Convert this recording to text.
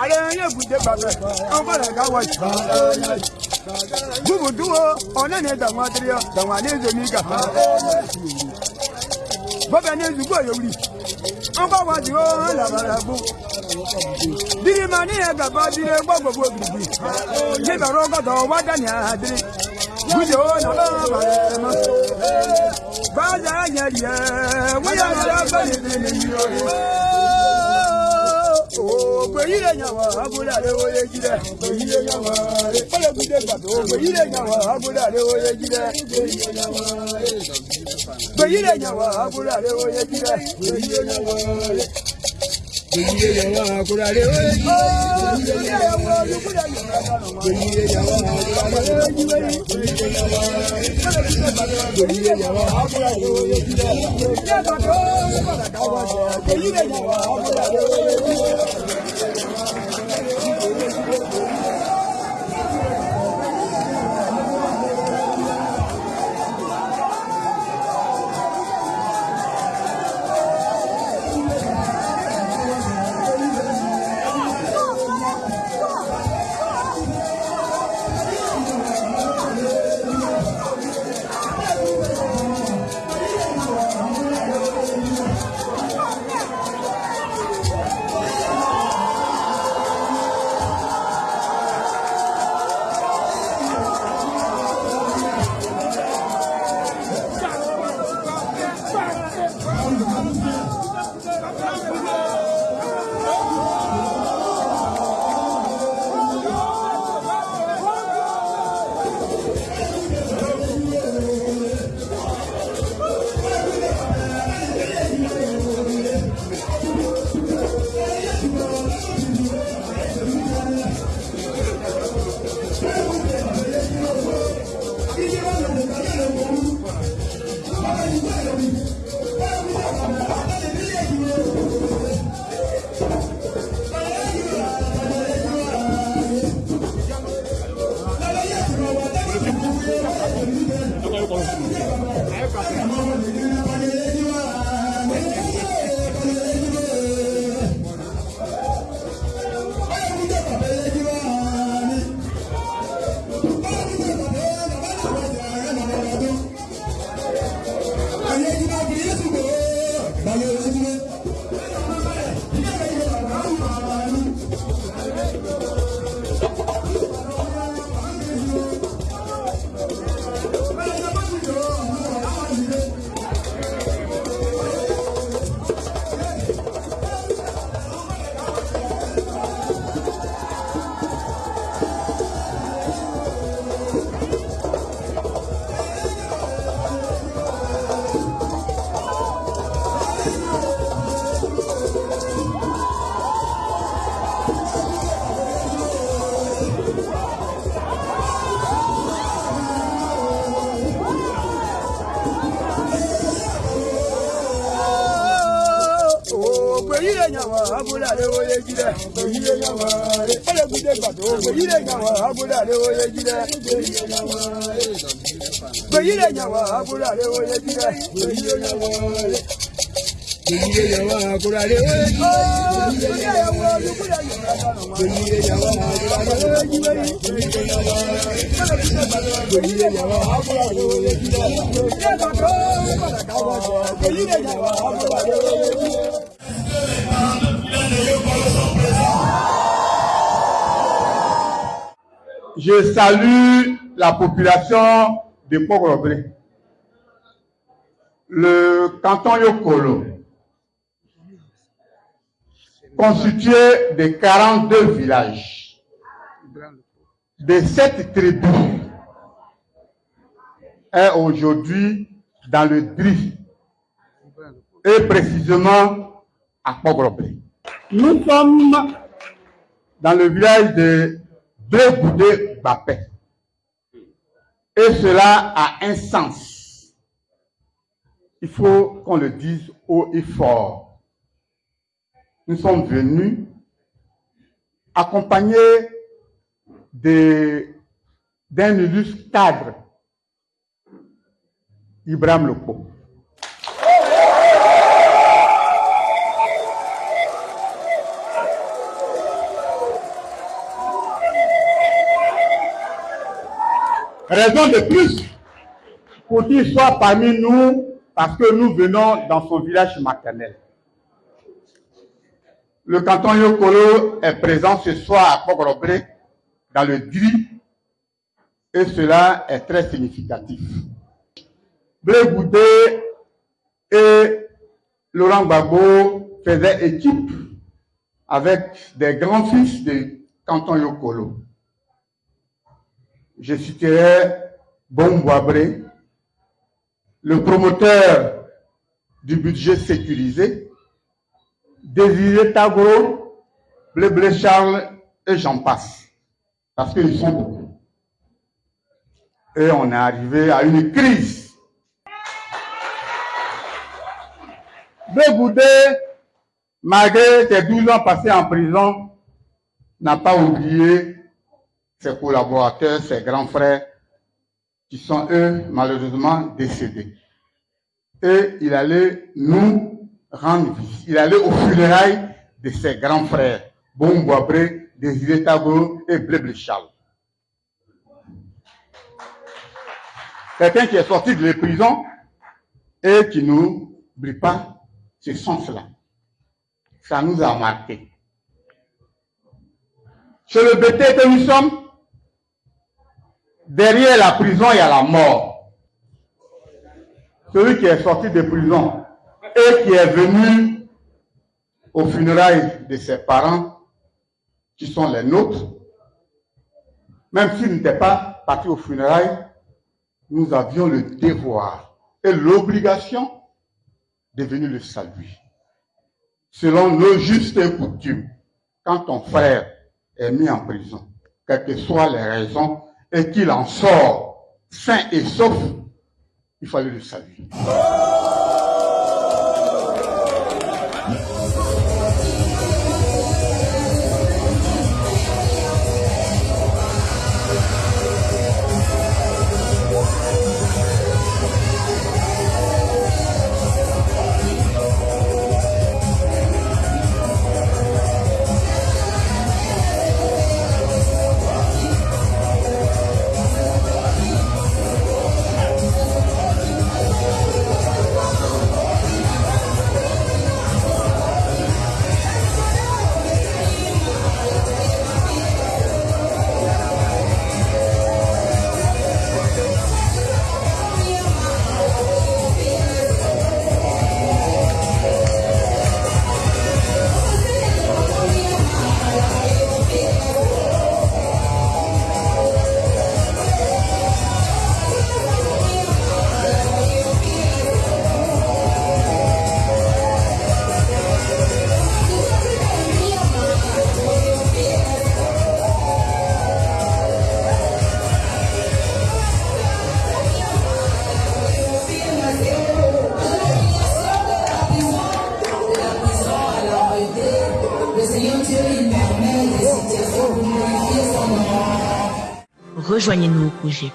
Ààrẹ yẹn kù dé bàbá, àwọn bàrà ká wọ̀ jù bubuduwo onene danwadiriyo danwanezomiga bobenezugboyowuri ngwagwadiwo labarabu dirimaniya gaba diri gbagbobo gbigbi jibara ọgọdọ wadani adiri gujewo nababarema gbaza yẹriyẹ wíyá lọrọ bẹ̀rẹ̀ bẹ̀rẹ̀ yìí èyí lè yàn wọ́n abúlé àléwò yé jílẹ̀ èyí lè yàn gbàdó èyí lè yàn wọ́n abúlé àléwò yé jílẹ̀ èyí lè yàn wọ́n èyí lè yàn wọ́n abúlé àléwò yé jílẹ̀ èyí lè. やった! yàwọn abúlé àléwò yé jílẹ̀. èyí lè yàwọn rẹ̀. ó lè gúdé gbàdó. èyí lè yàwọn abúlé àléwò yé jílẹ̀. èyí lè yàwọn rẹ̀. èyí lè yàwọn abúlé àléwò yé jílẹ̀. èyí lè yàwọn rẹ̀. Gbèyìlé yàwó àkúrálé ó yé jílẹ̀. Gbèyìlé yàwó àkúrálé ó yé jílẹ̀. Gbèyìlé yàwó àkúrálé ó yé jílẹ̀. Gbèyìlé yàwó àkúrálé ó yé jílẹ̀. Gbèyìlé yàwó àkúrálé ó yé jílẹ̀. Je salue la population de Port-Robré. Le canton Yokolo, constitué de 42 villages, de sept tribus, est aujourd'hui dans le DRI, et précisément à Port-Robré. Nous sommes dans le village de Blegoudé Bapé. Et cela a un sens. il faut qu'on le dise haut et fort. Nous sommes venus accompagnés d'un illustre cadre, Ibrahim Lopo. Raison de plus pour qu'il soit parmi nous parce que nous venons dans son village maternel. Le canton Yokolo est présent ce soir à Pogorobré dans le DRI et cela est très significatif. Blé Goudé et Laurent Gbagbo faisaient équipe avec des grands-fils du canton Yokolo. Je citerai Bombouabré, le promoteur du budget sécurisé, Désiré Tagro, Blé Blé Charles et j'en passe. Parce qu'ils sont beaucoup. Et on est arrivé à une crise. Blé Goudé, malgré ses 12 ans passés en prison, n'a pas oublié ses collaborateurs, ses grands frères, qui sont eux malheureusement décédés. Et il allait nous rendre visite. Il allait aux funérailles de ses grands frères, Bombouabré, Désiré Tabo et Blé Charles. Quelqu'un qui est sorti de la prison et qui n'oublie pas ce sens-là. Ça nous a marqué. Chez le BT que nous sommes, derrière la prison, il y a la mort. Celui qui est sorti de prison et qui est venu aux funérailles de ses parents, qui sont les nôtres, même s'il n'était pas parti aux funérailles, nous avions le devoir et l'obligation de venir le saluer. Selon nos justes coutumes, quand ton frère est mis en prison, quelles que soient les raisons, et qu'il en sort sain et sauf, il fallait le saluer. Rejoignez-nous au projet